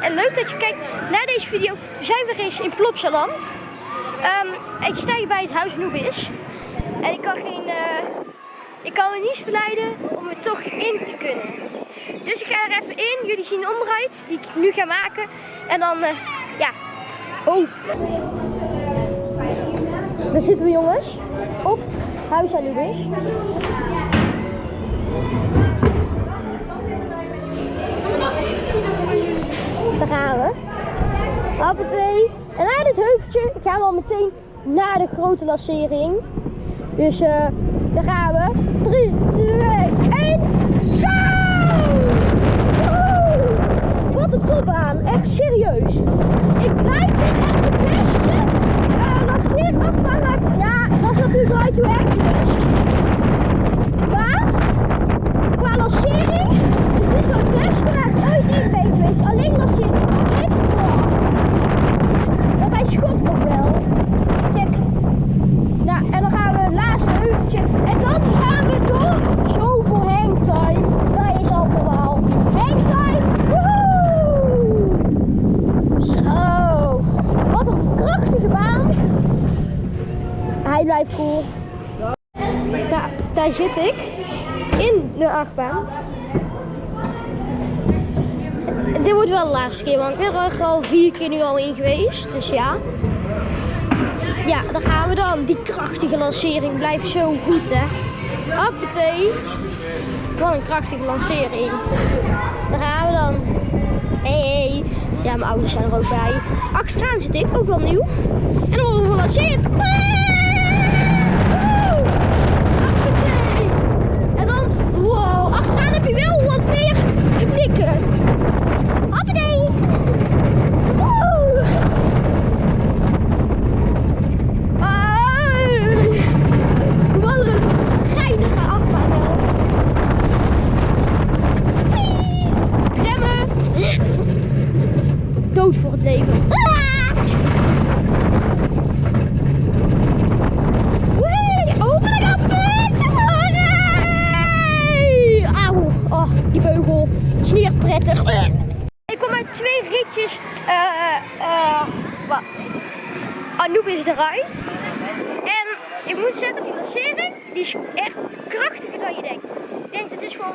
En leuk dat je kijkt naar deze video. We zijn weer eens in Plopsaland. Um, ik sta hier bij het huis Noebis. En ik kan geen... Uh, ik kan me niet verleiden om er toch in te kunnen. Dus ik ga er even in. Jullie zien de onderuit die ik nu ga maken. En dan, uh, ja, hoop. Daar zitten we jongens. Op huis Anubis. Daar gaan we. Hoppatee. En na dit heuveltje gaan we al meteen naar de grote lancering. Dus uh, daar gaan we. 3, 2, 1, go! Wat een topbaan. Echt serieus. Ik blijf dit echt de beste uh, lanceerachtbaan. Ja, dat is natuurlijk right to Hercules. Maar, qua lancering is dit wel het beste waar ik ooit in ben geweest. Alleen lancering. Dit, oh. Want hij schopt nog wel. Check. Nou, en dan gaan we het laatste heuveltje. En dan gaan we door. Zoveel hangtime. Dat is allemaal. Hangtime. Woehoe! Zo. Wat een krachtige baan. Hij blijft cool. Daar, daar zit ik. In de achtbaan. Dit wordt wel de laatste keer, want ik ben er al vier keer nu al in geweest. Dus ja. Ja, daar gaan we dan. Die krachtige lancering blijft zo goed, hè. Hoppatee. Wat een krachtige lancering. Daar gaan we dan. Hey, hey. Ja, mijn ouders zijn er ook bij. Achteraan zit ik, ook wel nieuw. En dan worden we gelanceerd. Hoppatee. En dan, wow, achteraan heb je meer blikken. Hoppatee. Woe. Ai. Wat een geinige achtbaan wel. Wee. Remmen. Dood voor het leven. Ah. Wee, over de kant. Nee. Auw, oh, die beugel. is niet echt prettig. Ik kom uit twee ritjes. eh eh wat? Anubis eruit. En ik moet zeggen, die lancering die is echt krachtiger dan je denkt. Ik denk het is gewoon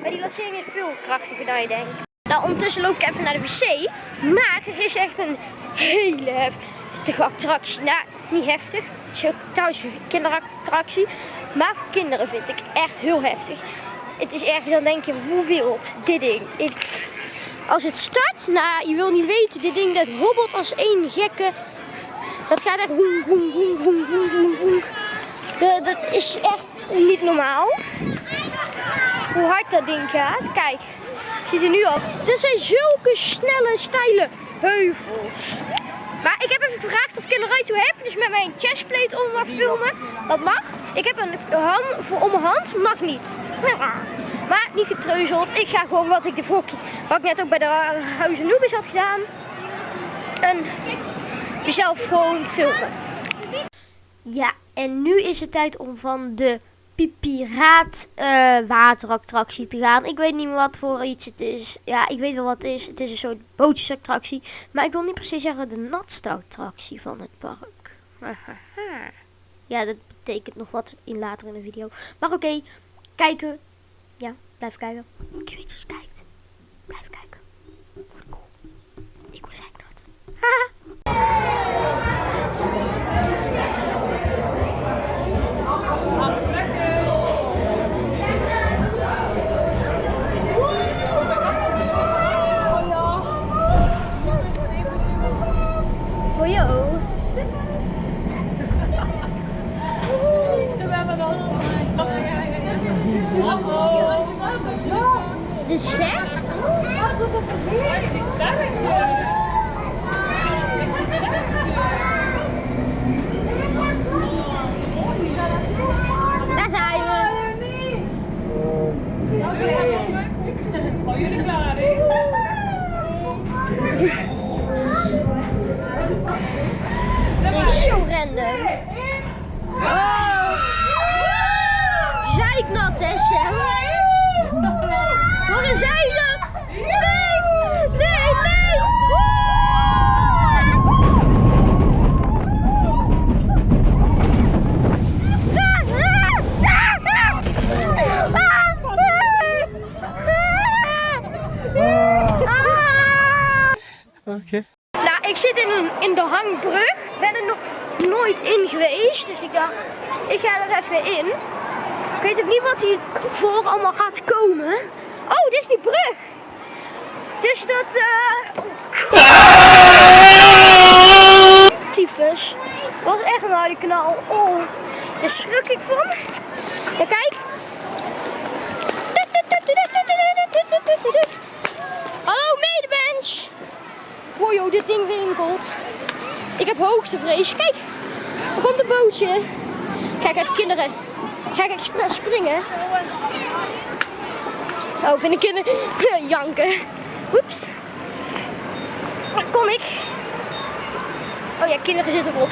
maar die lancering is veel krachtiger dan je denkt. Nou, ondertussen loop ik even naar de wc. Maar er is echt een hele heftige attractie. Nou, niet heftig. Het is ook trouwens een kinderattractie. Maar voor kinderen vind ik het echt heel heftig. Het is erg, dan denk je, hoe wild dit ding. Ik, als het start, nou, je wil niet weten, dit ding dat hobbelt als één gekke. Dat gaat echt woem, woem, woem, woem, woem, Dat is echt niet normaal. Hoe hard dat ding gaat. Kijk, ziet er nu al. Dit zijn zulke snelle, steile heuvels. Maar ik heb even gevraagd of ik in de Right to Happiness met mijn chestplate om mag filmen. Dat mag. Ik heb een hand voor om mijn hand, mag niet. Maar niet getreuzeld. Ik ga gewoon wat ik de vorige wat ik net ook bij de Huizen Noobis had gedaan. En jezelf gewoon filmen. Ja, en nu is het tijd om van de Piraat eh waterattractie te gaan. Ik weet niet meer wat voor iets het is. Ja, ik weet wel wat het is. Het is een soort bootjesattractie. Maar ik wil niet precies zeggen de natste attractie van het park. ja, dat betekent nog wat in later in de video. Maar oké, kijken. Ja, blijf kijken. Ik weet kijkt. Blijf kijken. Cool. Ik was eigenlijk dat. Waar zijn? Nee! Nee, nee! Oké. Nou, ik zit in, in de hangbrug. Ik ben er nog nooit in geweest. Dus ik dacht, ik ga er even in. Ik weet ook niet wat hier voor allemaal gaat komen. Oh, dit is die brug. Dus dat, eh... Tyfus. Was echt een harde knal. Oh, daar schrok ik van. Ja, kijk. Hallo medemens. Wow, joh, dit ding winkelt. Ik heb hoogste vrees. Kijk, er komt een bootje. Kijk even kinderen. Ga ik expres springen? Oh, vind ik kinderen janken. Oeps. Daar kom ik. Oh ja, kinderen zitten erop.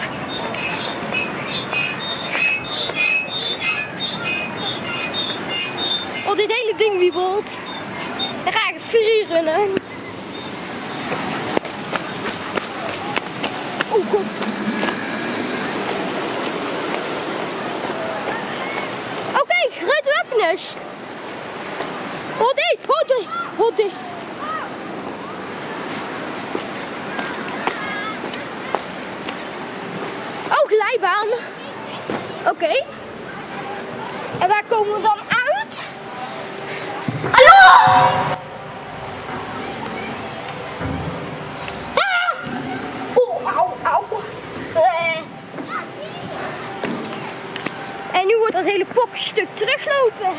Oh, dit hele ding wiebelt. Dan ga ik free runnen. Oh god. Oké, Hodi, hodi, hodi. Oh, glijbaan. Oké. En waar komen we dan uit? Hallo! Ah! Oh, au, au. Eh. En nu hele pokstuk teruglopen.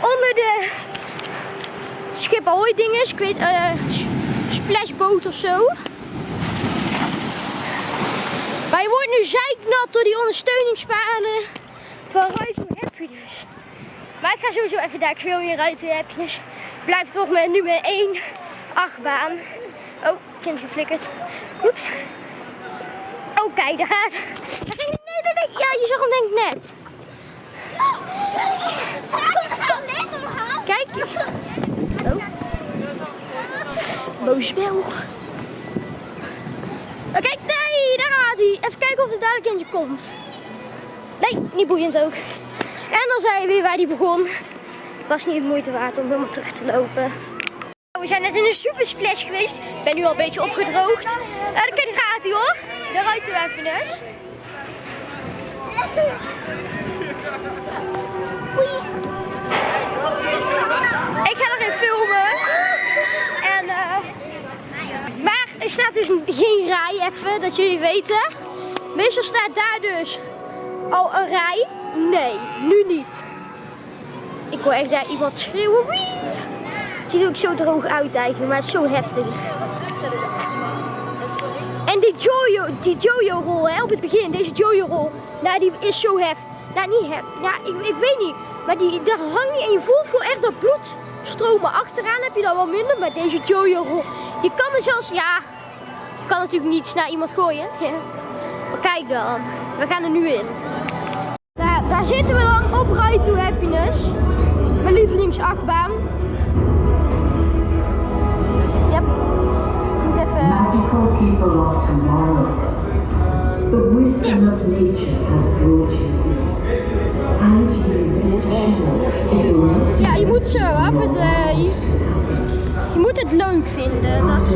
Onder de schip ahoy dinges. Ik weet, eh, splashboot of zo. Maar je wordt nu zeiknat door die ondersteuningspanen van to Happiness. Maar ik ga sowieso even daar, ik wil to Happiness. Blijf toch met nummer 1 achtbaan. Oh, kind geflikkerd. Oeps. Oh, daar gaat. Nee, nee. Ja, je zag hem denk ik net. Kijk. Oh. Boos Belg. Oh, kijk, nee, daar gaat hij. Even kijken of er dadelijk eentje komt. Nee, niet boeiend ook. En dan zijn we weer waar hij begon. Was niet het moeite waard om helemaal terug te lopen. We zijn net in een super splash geweest. Ik ben nu al een beetje opgedroogd. Uh, daar gaat hij hoor. Daar ruikt hij even. Ik ga erin filmen. En eh. maar er staat dus geen rij even, dat jullie weten. Meestal staat daar dus al een rij. Nee, nu niet. Ik hoor echt daar iemand schreeuwen. Wee! Het ziet er ook zo droog uit eigenlijk, maar het is zo heftig. En die Jojo, die Jojo rol hè, op het begin, deze Jojo rol, nou die is zo hef. Nou niet hef, ja ik, ik weet niet. Maar die, daar hang je en je voelt gewoon echt dat bloed stromen. Achteraan heb je dan wel minder, maar deze Jojo rol, je kan er zelfs, ja, je kan natuurlijk niet naar iemand gooien. Kijk dan, we gaan er nu in. Daar, daar zitten we dan op Ride to Happiness. Mijn lievelingsachtbaan. Yep. Moet even... Magical people of tomorrow, the wisdom of nature has brought you. And you rest assured zo, eh, je, je moet het leuk vinden. Dat...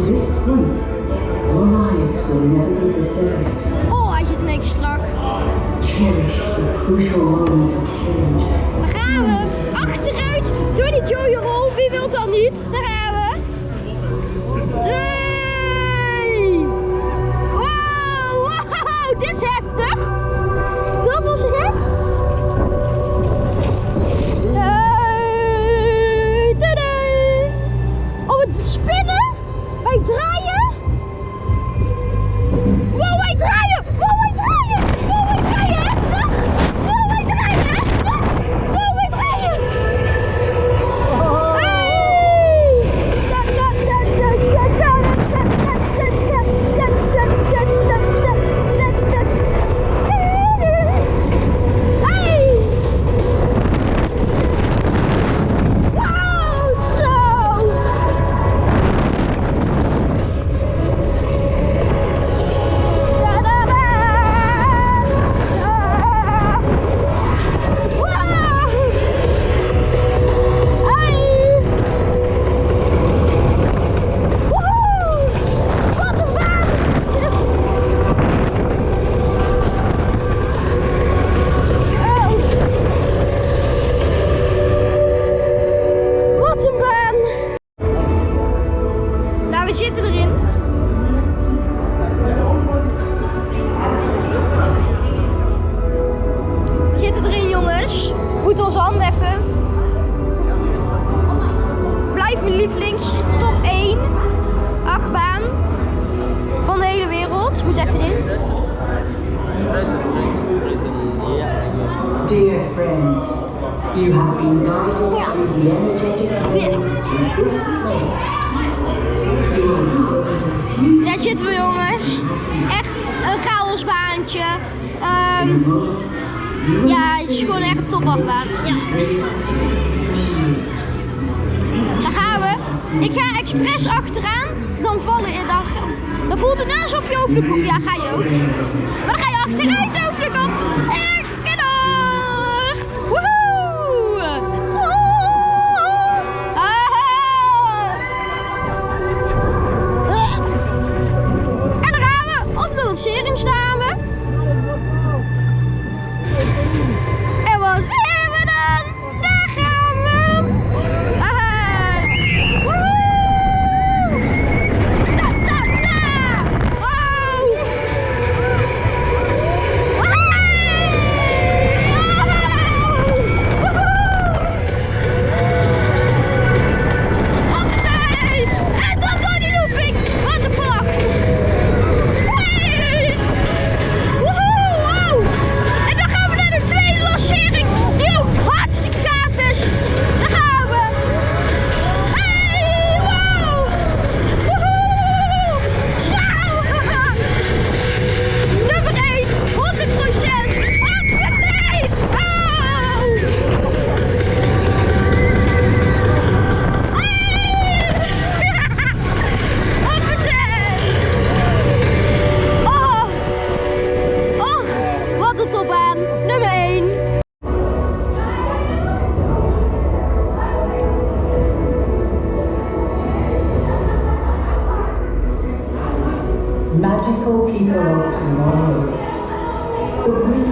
Oh, hij zit een beetje strak. Daar gaan we. Achteruit door die Jojo rol. Wie wil dat niet? Daar Dear friends, you have been guided through the energetic waves to this place. Daar zitten we jongens. Echt een chaosbaantje. in Ehm, ja, het is gewoon echt een topachtbaan. Ja, daar gaan we. Ik ga expres achteraan. Dan vallen in dan, dan voelt het net alsof je over de kop. Ja, ga je ook. Maar dan ga je achteruit over de kop. En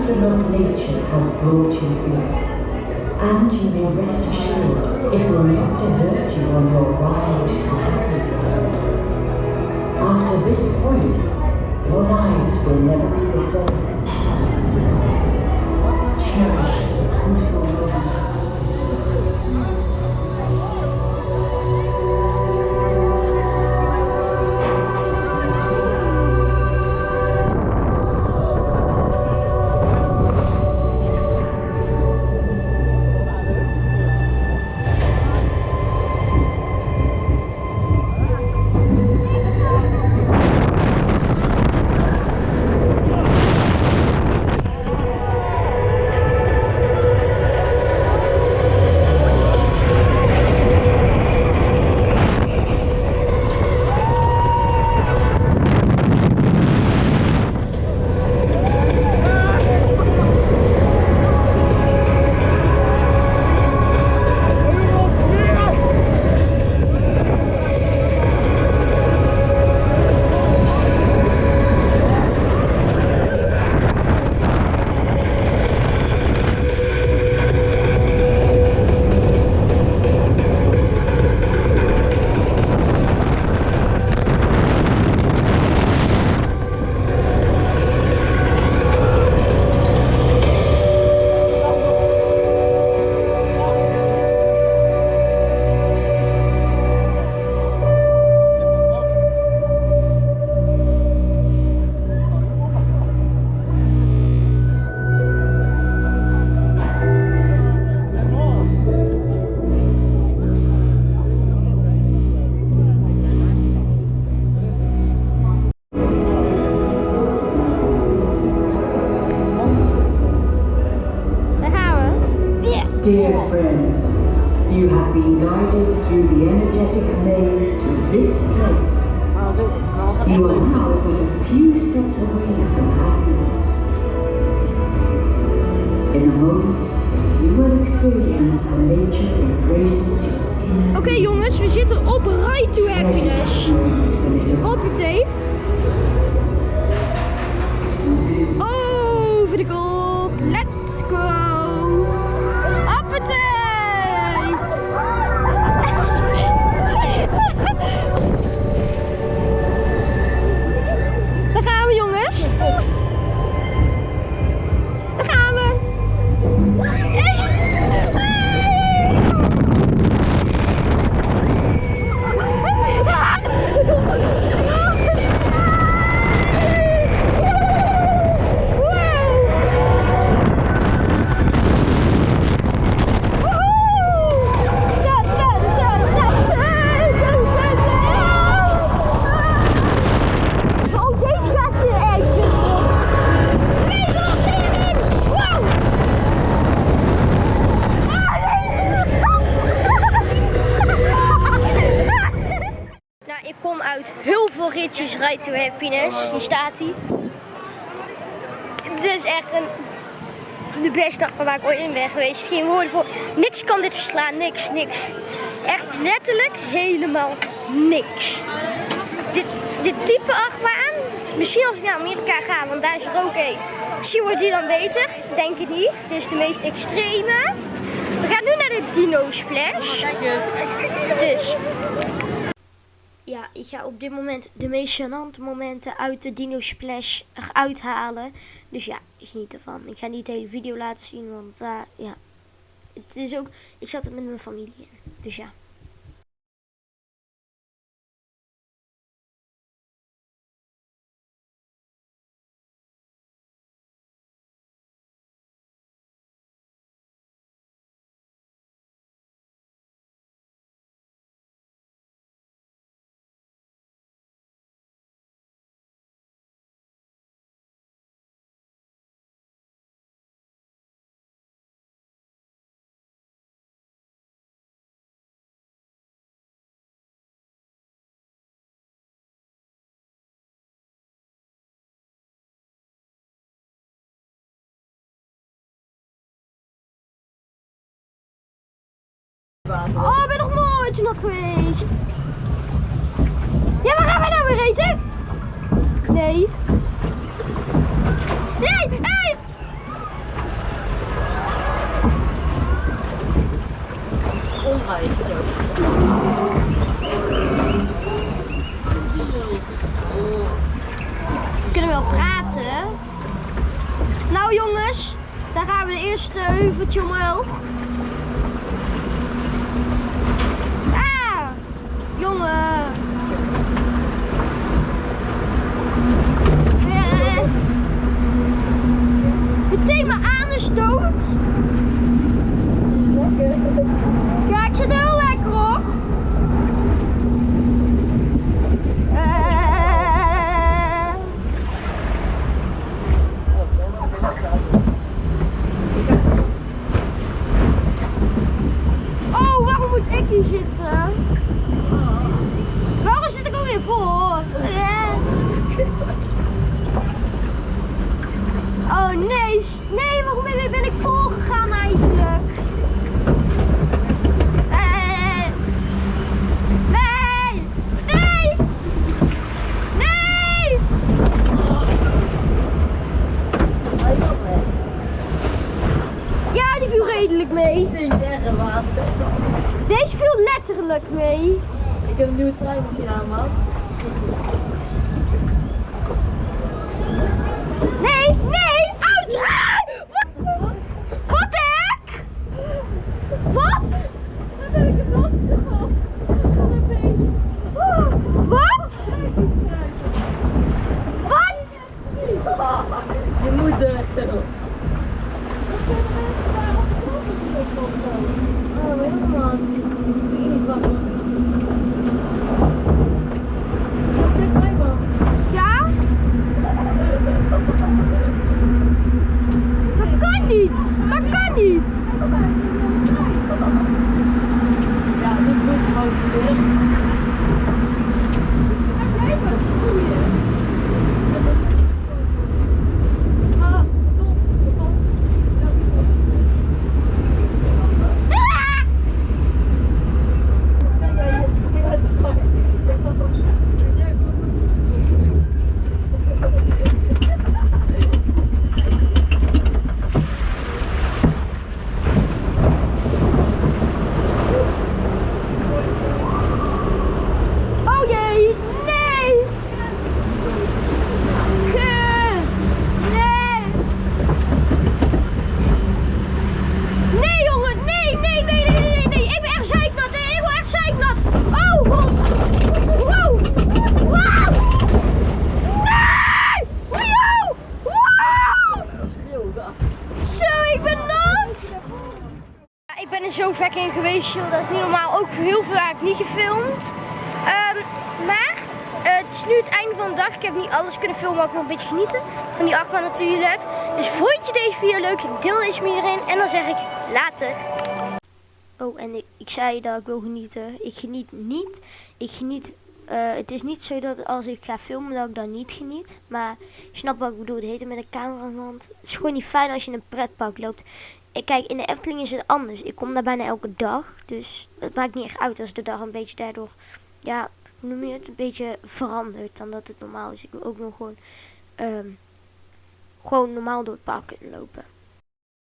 the of nature has brought you here, and you may rest assured it will not desert you on your ride to happiness. After this point, your lives will never be the same. Cherish the crucial Dear friends, you have been guided through the energetic maze to this place. You are now but a few steps away from happiness. In a moment, you will experience how nature embraces inner Oké jongens, we zitten op Ride to Happiness. it arrives. Hoppatee. Over de kop. Let's go. Daar gaan we jongens. Uit heel veel ritjes Ride to Happiness. Hier staat hij. Dit is echt een, de beste achtbaan waar ik ooit in ben geweest. Geen woorden voor. Niks kan dit verslaan. Niks, niks. Echt letterlijk helemaal niks. Dit, dit type achtbaan, misschien als ik naar Amerika ga, want daar is er ook één. Misschien wordt die dan beter. Denk ik niet. Dit is de meest extreme. We gaan nu naar de Dino Splash. Kijk eens, kijk, kijk. Dus. Ja, ik ga op dit moment de meest gênante momenten uit de Dino Splash eruit halen. Dus ja, geniet ervan. Ik ga niet de hele video laten zien, want eh, ja. Het is ook, ik zat er met mijn familie in. Dus ja. Oh, ik ben nog nooit zo nat geweest. Ja, waar gaan wij nou weer eten? Nee. Nee, nee! We kunnen wel praten. Nou jongens, daar gaan we de eerste heuveltje omhoog. Jongen. Eh. Meteen mijn anus dood. Ja, ik zit heel lekker hoor. Eh. Oh, waarom moet ik hier zitten? Waarom zit ik alweer voor? Eh. Oh nee, s- nee, waarom ben ben ik voorgegaan eigenlijk? Eh. Nee! Nee! Nee! Ja, die viel redelijk mee. Deze viel letterlijk mee. Ik heb een nieuwe trein misschien aan, man. Nee, nee, uit! Ah! Wat? Wat de hek? Wat? Wat? Wat? Je moeder. Oh, helemaal. Ik weet niet wat. Dat is net mij, man. Ja? Dat kan niet. Dat kan niet. Ja, dit moet gewoon. Ah, Ah! Oh jee, nee! Ge- Nee! Nee jongen, nee, nee, nee, nee, nee, nee, ik ben echt zeiknat, nee, ik ben echt zeiknat! Oh god! Wow! Wow! Nee! Wow! Wow! Zo, ik ben nat! Ja, ik ben er zo vaak in geweest, joh. Dat is niet normaal. Ook heel ik niet gefilmd. Ehm, maar eh, het is nu het einde van de dag. Ik heb niet alles kunnen filmen, maar ik wil een beetje genieten van die achtbaan natuurlijk. Dus vond je deze video leuk? Deel deze met iedereen. En dan zeg ik later. Oh, en ik, zei dat ik wil genieten. Ik geniet niet. Ik geniet Eh, het is niet zo dat als ik ga filmen dat ik dan niet geniet. Maar je snapt wat ik bedoel. Het heet met een camera hand. Het is gewoon niet fijn als je in een pretpark loopt. Ik, kijk, in de Efteling is het anders. Ik kom daar bijna elke dag. Dus het maakt niet echt uit als de dag een beetje daardoor... Ja, hoe noem je het? Een beetje verandert dan dat het normaal is. Ik wil ook nog gewoon... ehm, gewoon normaal door het park kunnen lopen.